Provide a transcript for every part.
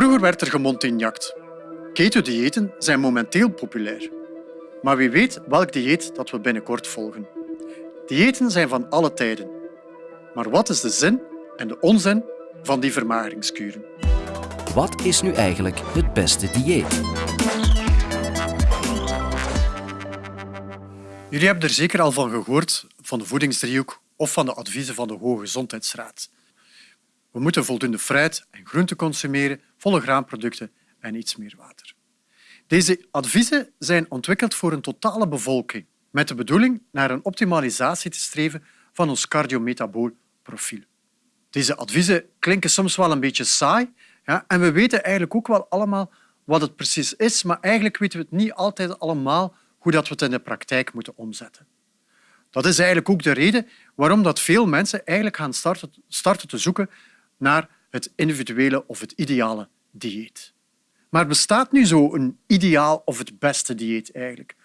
Vroeger werd er gemontignact. Keto-diëten zijn momenteel populair. Maar wie weet welk dieet dat we binnenkort volgen. Diëten zijn van alle tijden. Maar wat is de zin en de onzin van die vermageringskuren? Wat is nu eigenlijk het beste dieet? Jullie hebben er zeker al van gehoord, van de voedingsdriehoek of van de adviezen van de Hoge Gezondheidsraad. We moeten voldoende fruit en groente consumeren, volle graanproducten en iets meer water. Deze adviezen zijn ontwikkeld voor een totale bevolking, met de bedoeling naar een optimalisatie te streven van ons cardiometabool profiel. Deze adviezen klinken soms wel een beetje saai ja, en we weten eigenlijk ook wel allemaal wat het precies is, maar eigenlijk weten we het niet altijd allemaal hoe dat we het in de praktijk moeten omzetten. Dat is eigenlijk ook de reden waarom dat veel mensen eigenlijk gaan starten, starten te zoeken naar het individuele of het ideale dieet. Maar bestaat nu zo een ideaal of het beste dieet eigenlijk?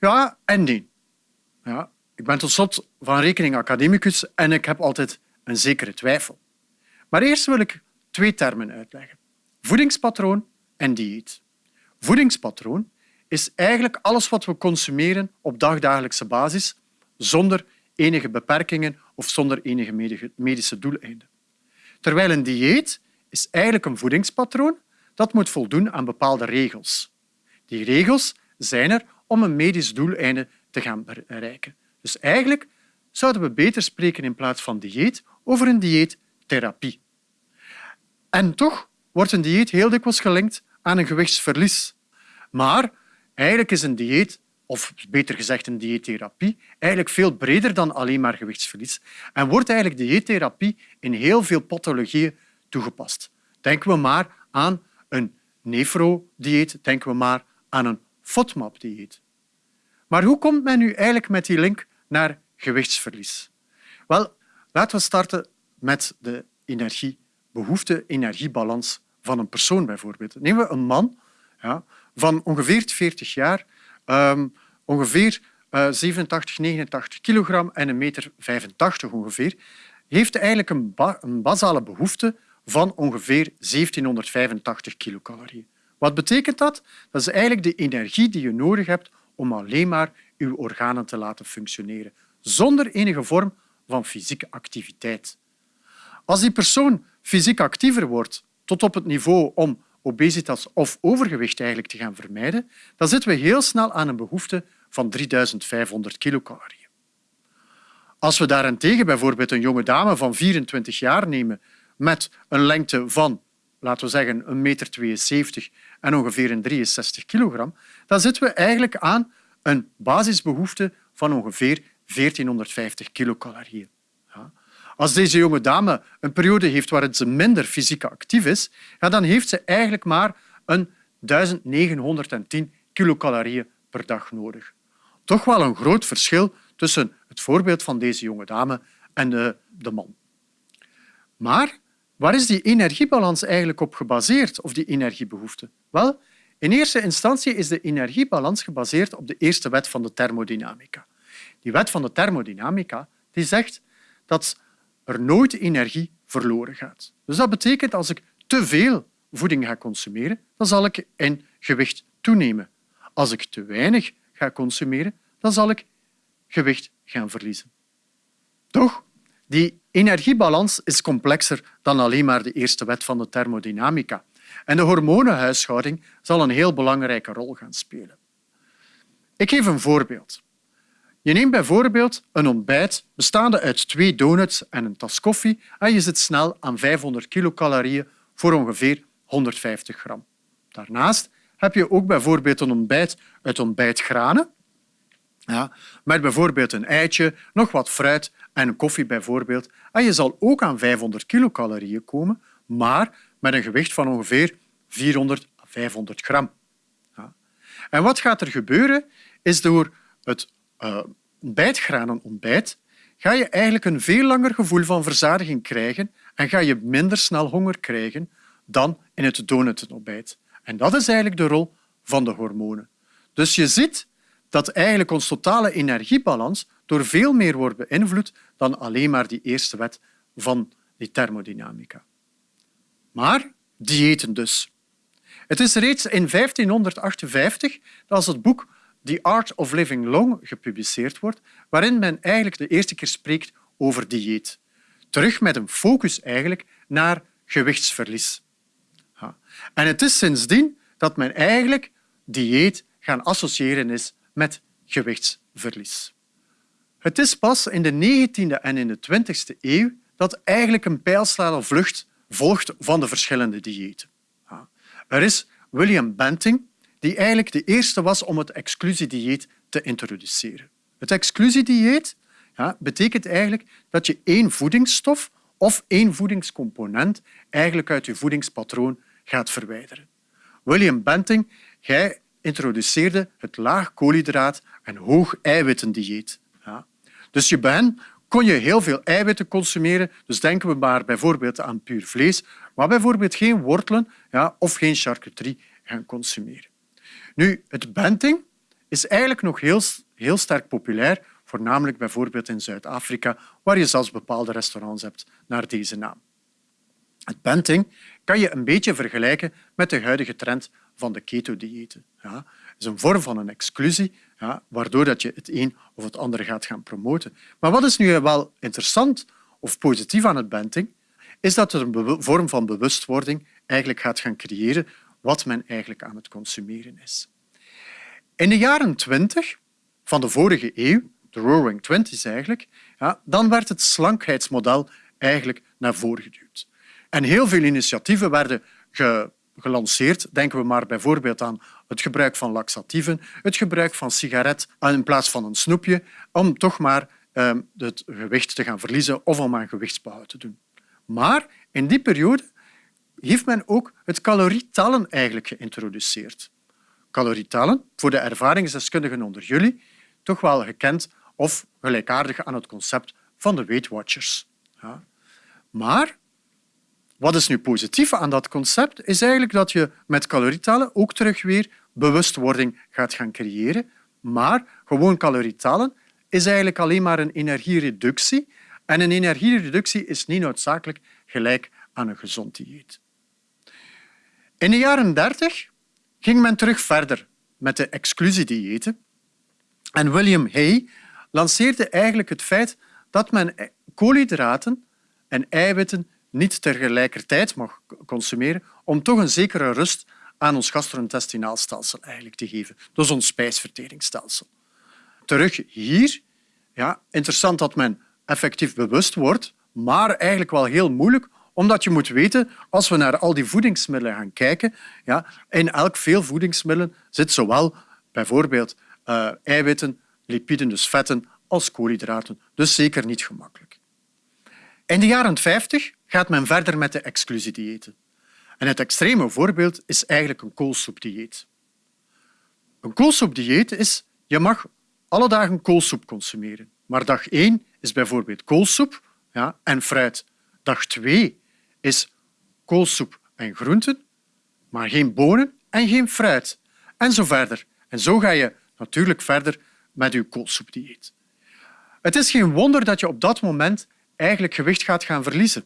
Ja en nee. Ja, ik ben tot slot van rekening academicus en ik heb altijd een zekere twijfel. Maar eerst wil ik twee termen uitleggen. Voedingspatroon en dieet. Voedingspatroon is eigenlijk alles wat we consumeren op dagdagelijkse basis zonder enige beperkingen of zonder enige medische doeleinden. Terwijl een dieet is eigenlijk een voedingspatroon dat moet voldoen aan bepaalde regels. Die regels zijn er om een medisch doeleinde te gaan bereiken. Dus eigenlijk zouden we beter spreken in plaats van dieet over een dieettherapie. En toch wordt een dieet heel dikwijls gelinkt aan een gewichtsverlies. Maar eigenlijk is een dieet, of beter gezegd een dieettherapie, eigenlijk veel breder dan alleen maar gewichtsverlies en wordt eigenlijk dieettherapie in heel veel pathologieën toegepast. Denken we maar aan een nefro-dieet, denken we maar aan een FODMAP-dieet. Maar hoe komt men nu eigenlijk met die link naar gewichtsverlies? Wel, laten we starten met de energiebehoefte-energiebalans van een persoon bijvoorbeeld. Nemen we een man ja, van ongeveer 40 jaar, um, ongeveer uh, 87, 89 kilogram en een meter 85 ongeveer, heeft eigenlijk een, een basale behoefte van ongeveer 1785 kilocalorieën. Wat betekent dat? Dat is eigenlijk de energie die je nodig hebt om alleen maar je organen te laten functioneren, zonder enige vorm van fysieke activiteit. Als die persoon fysiek actiever wordt tot op het niveau om obesitas of overgewicht eigenlijk te gaan vermijden, dan zitten we heel snel aan een behoefte van 3500 kilocalorieën. Als we daarentegen bijvoorbeeld een jonge dame van 24 jaar nemen met een lengte van, laten we zeggen, een meter 72 en ongeveer een 63 kilogram, dan zitten we eigenlijk aan een basisbehoefte van ongeveer 1450 kilocalorieën. Als deze jonge dame een periode heeft waarin ze minder fysiek actief is, dan heeft ze eigenlijk maar een 1910 kilocalorieën per dag nodig. Toch wel een groot verschil tussen het voorbeeld van deze jonge dame en de, de man. Maar waar is die energiebalans eigenlijk op gebaseerd, of die energiebehoefte? Wel, in eerste instantie is de energiebalans gebaseerd op de eerste wet van de thermodynamica. Die wet van de thermodynamica die zegt dat er nooit energie verloren gaat. Dus dat betekent als ik te veel voeding ga consumeren, dan zal ik in gewicht toenemen. Als ik te weinig ga consumeren, dan zal ik gewicht gaan verliezen. Toch? Die energiebalans is complexer dan alleen maar de eerste wet van de thermodynamica. En de hormonenhuishouding zal een heel belangrijke rol gaan spelen. Ik geef een voorbeeld. Je neemt bijvoorbeeld een ontbijt bestaande uit twee donuts en een tas koffie en je zit snel aan 500 kilocalorieën voor ongeveer 150 gram. Daarnaast heb je ook bijvoorbeeld een ontbijt uit ontbijtgranen, ja, met bijvoorbeeld een eitje, nog wat fruit en koffie bijvoorbeeld. En je zal ook aan 500 kilocalorieën komen, maar met een gewicht van ongeveer 400 à 500 gram. Ja. En wat gaat er gebeuren, is door het ontbijtgranen ontbijt, ga je eigenlijk een veel langer gevoel van verzadiging krijgen en ga je minder snel honger krijgen dan in het donutenontbijt. En dat is eigenlijk de rol van de hormonen. Dus je ziet dat eigenlijk ons totale energiebalans door veel meer wordt beïnvloed dan alleen maar die eerste wet van die thermodynamica. Maar diëten dus. Het is reeds in 1558 dat als het boek The Art of Living Long gepubliceerd wordt, waarin men eigenlijk de eerste keer spreekt over dieet. Terug met een focus eigenlijk naar gewichtsverlies. En het is sindsdien dat men eigenlijk dieet gaan associëren is met gewichtsverlies. Het is pas in de 19e en in de 20e eeuw dat eigenlijk een pijlsnelle vlucht volgt van de verschillende diëten. Er is William Banting, die eigenlijk de eerste was om het exclusiedieet te introduceren. Het exclusiedieet ja, betekent eigenlijk dat je één voedingsstof of één voedingscomponent eigenlijk uit je voedingspatroon gaat verwijderen. William Banting, jij introduceerde het laag koolhydraat en hoog eiwittendieet. Ja. Dus je bent kon je heel veel eiwitten consumeren. Dus denken we maar bijvoorbeeld aan puur vlees, maar bijvoorbeeld geen wortelen ja, of geen charcuterie gaan consumeren. Nu, het benting is eigenlijk nog heel, heel sterk populair, voornamelijk bijvoorbeeld in Zuid-Afrika, waar je zelfs bepaalde restaurants hebt naar deze naam. Het benting kan je een beetje vergelijken met de huidige trend van de keto-diëten. Ja, het is een vorm van een exclusie, ja, waardoor dat je het een of het andere gaat gaan promoten. Maar wat is nu wel interessant of positief aan het benting, is dat het een vorm van bewustwording eigenlijk gaat gaan creëren wat men eigenlijk aan het consumeren is. In de jaren twintig van de vorige eeuw, de Roaring Twenties eigenlijk, ja, dan werd het slankheidsmodel eigenlijk naar voren geduwd. En heel veel initiatieven werden gelanceerd. Denken we maar bijvoorbeeld aan het gebruik van laxatieven, het gebruik van sigaret in plaats van een snoepje, om toch maar ehm, het gewicht te gaan verliezen of om aan gewichtsbouw te doen. Maar in die periode heeft men ook het calorietellen eigenlijk geïntroduceerd. Calorietellen, voor de ervaringsdeskundigen onder jullie, toch wel gekend of gelijkaardig aan het concept van de Weight Watchers. Ja. Maar wat is nu positief aan dat concept, is eigenlijk dat je met calorietellen ook terug weer bewustwording gaat gaan creëren. Maar gewoon calorietellen is eigenlijk alleen maar een energiereductie. En een energiereductie is niet noodzakelijk gelijk aan een gezond dieet. In de jaren 30 ging men terug verder met de exclusiediëten. En William Hay lanceerde eigenlijk het feit dat men koolhydraten en eiwitten niet tegelijkertijd mag consumeren om toch een zekere rust aan ons gastrointestinaal stelsel eigenlijk te geven. Dus ons spijsverteringsstelsel. Terug hier, ja, interessant dat men effectief bewust wordt, maar eigenlijk wel heel moeilijk, omdat je moet weten, als we naar al die voedingsmiddelen gaan kijken, ja, in elk veel voedingsmiddelen zit zowel bijvoorbeeld uh, eiwitten, lipiden, dus vetten, als koolhydraten. Dus zeker niet gemakkelijk. In de jaren 50 gaat men verder met de exclusiediëten. En het extreme voorbeeld is eigenlijk een koolsoepdieet. Een koolsoepdieet is, je mag alle dagen koolsoep consumeren. Maar dag 1 is bijvoorbeeld koolsoep ja, en fruit. Dag 2 is koolsoep en groenten, maar geen bonen en geen fruit. En zo verder. En zo ga je natuurlijk verder met je koolsoepdieet. Het is geen wonder dat je op dat moment eigenlijk gewicht gaat gaan verliezen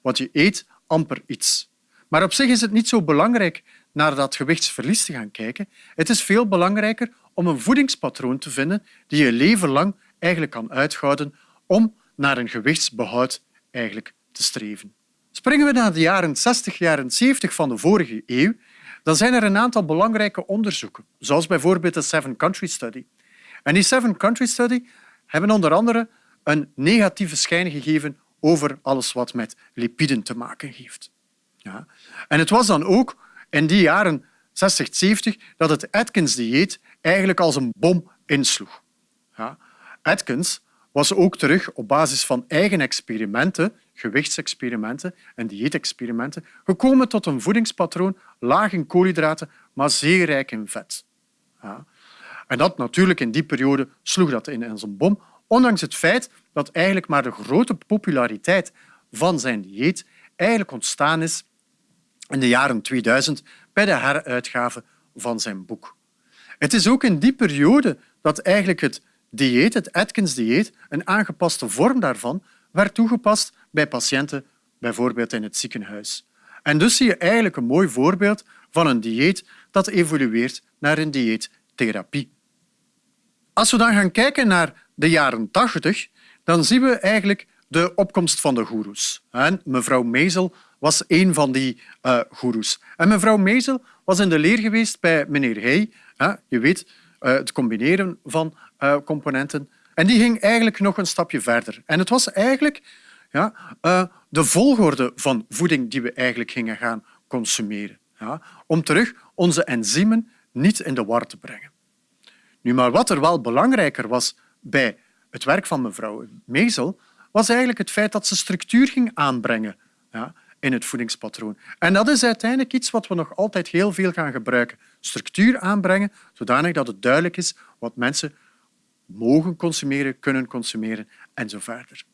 want je eet amper iets. Maar op zich is het niet zo belangrijk naar dat gewichtsverlies te gaan kijken. Het is veel belangrijker om een voedingspatroon te vinden die je leven lang eigenlijk kan uithouden om naar een gewichtsbehoud eigenlijk te streven. Springen we naar de jaren 60, jaren 70 van de vorige eeuw, dan zijn er een aantal belangrijke onderzoeken, zoals bijvoorbeeld de Seven Country Study. En die Seven Country Study hebben onder andere een negatieve schijn gegeven over alles wat met lipiden te maken heeft. Ja. En het was dan ook in die jaren 60, 70 dat het Atkins-dieet eigenlijk als een bom insloeg. Ja. Atkins was ook terug op basis van eigen experimenten, gewichtsexperimenten en dieetexperimenten, gekomen tot een voedingspatroon laag in koolhydraten, maar zeer rijk in vet. Ja. En dat natuurlijk in die periode sloeg dat in als een bom, ondanks het feit dat eigenlijk maar de grote populariteit van zijn dieet eigenlijk ontstaan is in de jaren 2000 bij de heruitgave van zijn boek. Het is ook in die periode dat eigenlijk het dieet, het Atkins-dieet, een aangepaste vorm daarvan, werd toegepast bij patiënten, bijvoorbeeld in het ziekenhuis. En dus zie je eigenlijk een mooi voorbeeld van een dieet dat evolueert naar een dieettherapie. Als we dan gaan kijken naar de jaren 80, dan zien we eigenlijk de opkomst van de goeroes. En mevrouw Mezel was een van die uh, goeroes. En mevrouw Mezel was in de leer geweest bij meneer Hey. Je weet, het combineren van uh, componenten. En die ging eigenlijk nog een stapje verder. En het was eigenlijk ja, de volgorde van voeding die we eigenlijk gingen gaan consumeren. Ja, om terug onze enzymen niet in de war te brengen. Nu, maar wat er wel belangrijker was bij het werk van mevrouw Mezel, was eigenlijk het feit dat ze structuur ging aanbrengen ja, in het voedingspatroon. En dat is uiteindelijk iets wat we nog altijd heel veel gaan gebruiken. Structuur aanbrengen, zodanig dat het duidelijk is wat mensen mogen consumeren, kunnen consumeren en zo verder.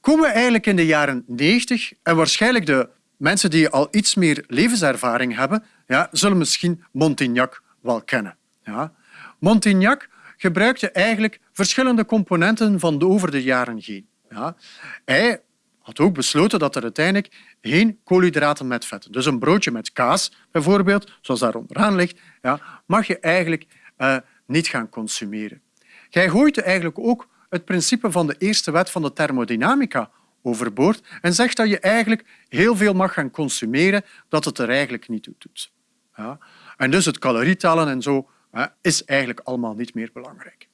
Komen we eigenlijk in de jaren 90 en waarschijnlijk de mensen die al iets meer levenservaring hebben, ja, zullen misschien Montignac wel kennen. Ja. Montignac gebruikte eigenlijk verschillende componenten van de over de jaren heen. Ja. Hij had ook besloten dat er uiteindelijk geen koolhydraten met vetten, dus een broodje met kaas bijvoorbeeld, zoals daar onderaan ligt, ja, mag je eigenlijk uh, niet gaan consumeren. Hij gooit eigenlijk ook het principe van de eerste wet van de thermodynamica overboord en zegt dat je eigenlijk heel veel mag gaan consumeren dat het er eigenlijk niet toe doet. Ja. En dus het calorietellen en zo is eigenlijk allemaal niet meer belangrijk.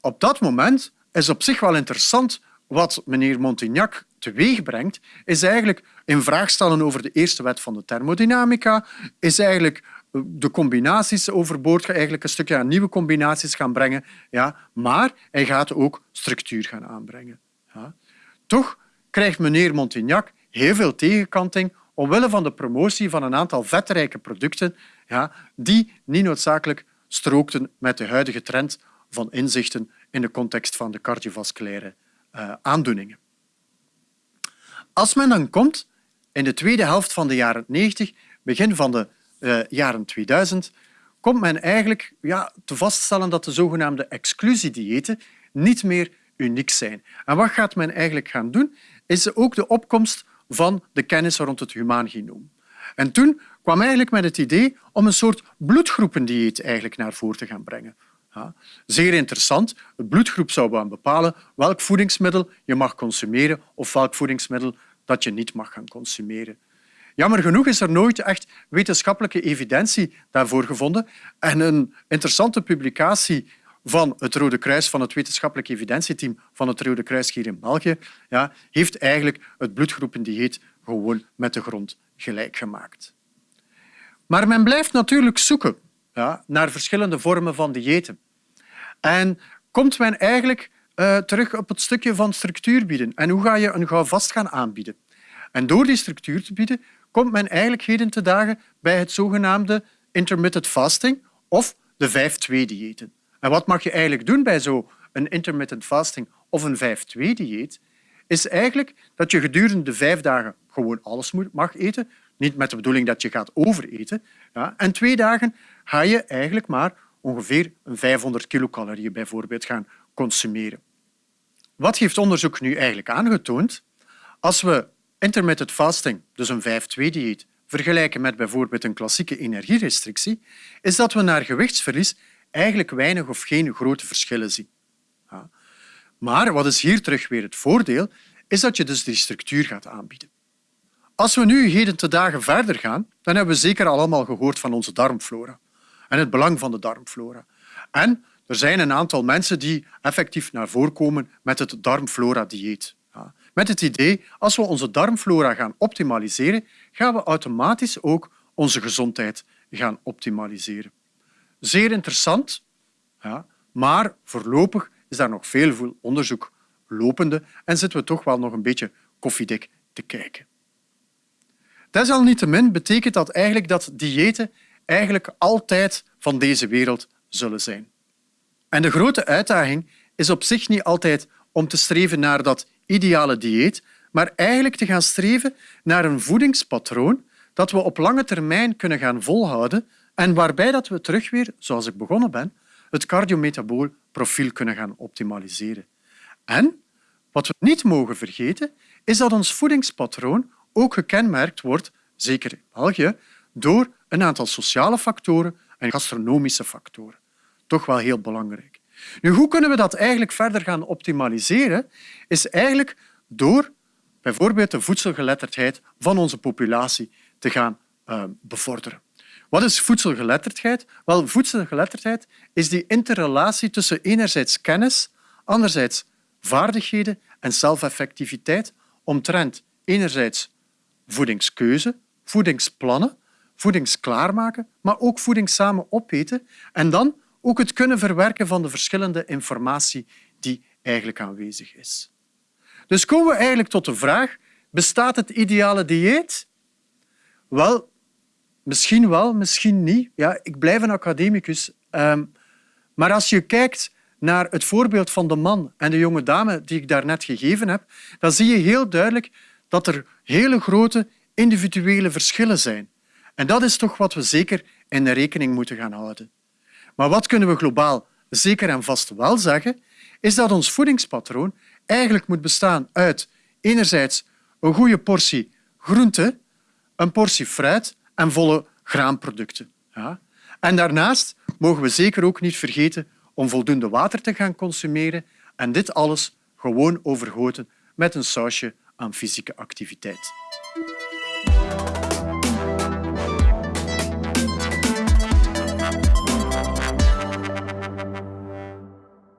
Op dat moment is op zich wel interessant wat meneer Montignac teweegbrengt, is eigenlijk in vraag stellen over de eerste wet van de thermodynamica, is eigenlijk de combinaties overboord, eigenlijk een stukje aan nieuwe combinaties gaan brengen, ja, maar hij gaat ook structuur gaan aanbrengen. Ja. Toch krijgt meneer Montignac heel veel tegenkanting omwille van de promotie van een aantal vetrijke producten ja, die niet noodzakelijk strookten met de huidige trend van inzichten in de context van de cardiovasculaire uh, aandoeningen. Als men dan komt in de tweede helft van de jaren 90, begin van de uh, jaren 2000, komt men eigenlijk ja, te vaststellen dat de zogenaamde exclusiediëten niet meer uniek zijn. En wat gaat men eigenlijk gaan doen? Is ook de opkomst van de kennis rond het humaan genoom. En toen kwam eigenlijk met het idee om een soort bloedgroependieet eigenlijk naar voren te gaan brengen. Zeer interessant. Het bloedgroep zou bepalen welk voedingsmiddel je mag consumeren of welk voedingsmiddel dat je niet mag gaan consumeren. Jammer genoeg is er nooit echt wetenschappelijke evidentie daarvoor gevonden. En een interessante publicatie van het Rode Kruis, van het wetenschappelijk evidentieteam van het Rode Kruis hier in België, ja, heeft eigenlijk het bloedgroependieet gewoon met de grond gelijk gemaakt. Maar men blijft natuurlijk zoeken ja, naar verschillende vormen van diëten. En komt men eigenlijk uh, terug op het stukje van structuur bieden. En hoe ga je een vast gaan aanbieden? En door die structuur te bieden, komt men eigenlijk heden te dagen bij het zogenaamde intermittent fasting of de 5-2-diëten. En wat mag je eigenlijk doen bij zo'n intermittent fasting of een 5-2-dieet? Is eigenlijk dat je gedurende de vijf dagen gewoon alles mag eten, niet met de bedoeling dat je gaat overeten. Ja, en twee dagen ga je eigenlijk maar ongeveer 500 kilocalorieën bijvoorbeeld gaan consumeren. Wat heeft onderzoek nu eigenlijk aangetoond? Als we intermittent fasting, dus een 5-2-dieet, vergelijken met bijvoorbeeld een klassieke energierestrictie, is dat we naar gewichtsverlies eigenlijk weinig of geen grote verschillen zien. Maar wat is hier terug weer het voordeel, is dat je dus die structuur gaat aanbieden. Als we nu heden te dagen verder gaan, dan hebben we zeker allemaal gehoord van onze darmflora en het belang van de darmflora. En er zijn een aantal mensen die effectief naar voren komen met het darmflora-dieet. Met het idee, als we onze darmflora gaan optimaliseren, gaan we automatisch ook onze gezondheid gaan optimaliseren. Zeer interessant, maar voorlopig is daar nog veel onderzoek lopende en zitten we toch wel nog een beetje koffiedik te kijken. Desalniettemin betekent dat eigenlijk dat diëten eigenlijk altijd van deze wereld zullen zijn. En de grote uitdaging is op zich niet altijd om te streven naar dat ideale dieet, maar eigenlijk te gaan streven naar een voedingspatroon dat we op lange termijn kunnen gaan volhouden en waarbij dat we terug weer, zoals ik begonnen ben, het cardiometabool profiel kunnen gaan optimaliseren. En wat we niet mogen vergeten, is dat ons voedingspatroon ook gekenmerkt wordt, zeker in België, door een aantal sociale factoren en gastronomische factoren. Toch wel heel belangrijk. Nu, hoe kunnen we dat eigenlijk verder gaan optimaliseren? Is eigenlijk door bijvoorbeeld de voedselgeletterdheid van onze populatie te gaan uh, bevorderen. Wat is voedselgeletterdheid? Wel, voedselgeletterdheid is die interrelatie tussen enerzijds kennis, anderzijds vaardigheden en zelfeffectiviteit omtrent enerzijds voedingskeuze, voedingsplannen, voedingsklaarmaken, maar ook voeding samen opeten en dan ook het kunnen verwerken van de verschillende informatie die eigenlijk aanwezig is. Dus komen we eigenlijk tot de vraag, bestaat het ideale dieet? Wel, misschien wel, misschien niet. Ja, ik blijf een academicus. Um, maar als je kijkt naar het voorbeeld van de man en de jonge dame die ik daarnet gegeven heb, dan zie je heel duidelijk dat er hele grote individuele verschillen zijn. En dat is toch wat we zeker in de rekening moeten gaan houden. Maar wat kunnen we globaal zeker en vast wel zeggen, is dat ons voedingspatroon eigenlijk moet bestaan uit enerzijds een goede portie groente, een portie fruit en volle graanproducten. Ja. En daarnaast mogen we zeker ook niet vergeten om voldoende water te gaan consumeren en dit alles gewoon overgoten met een sausje aan fysieke activiteit.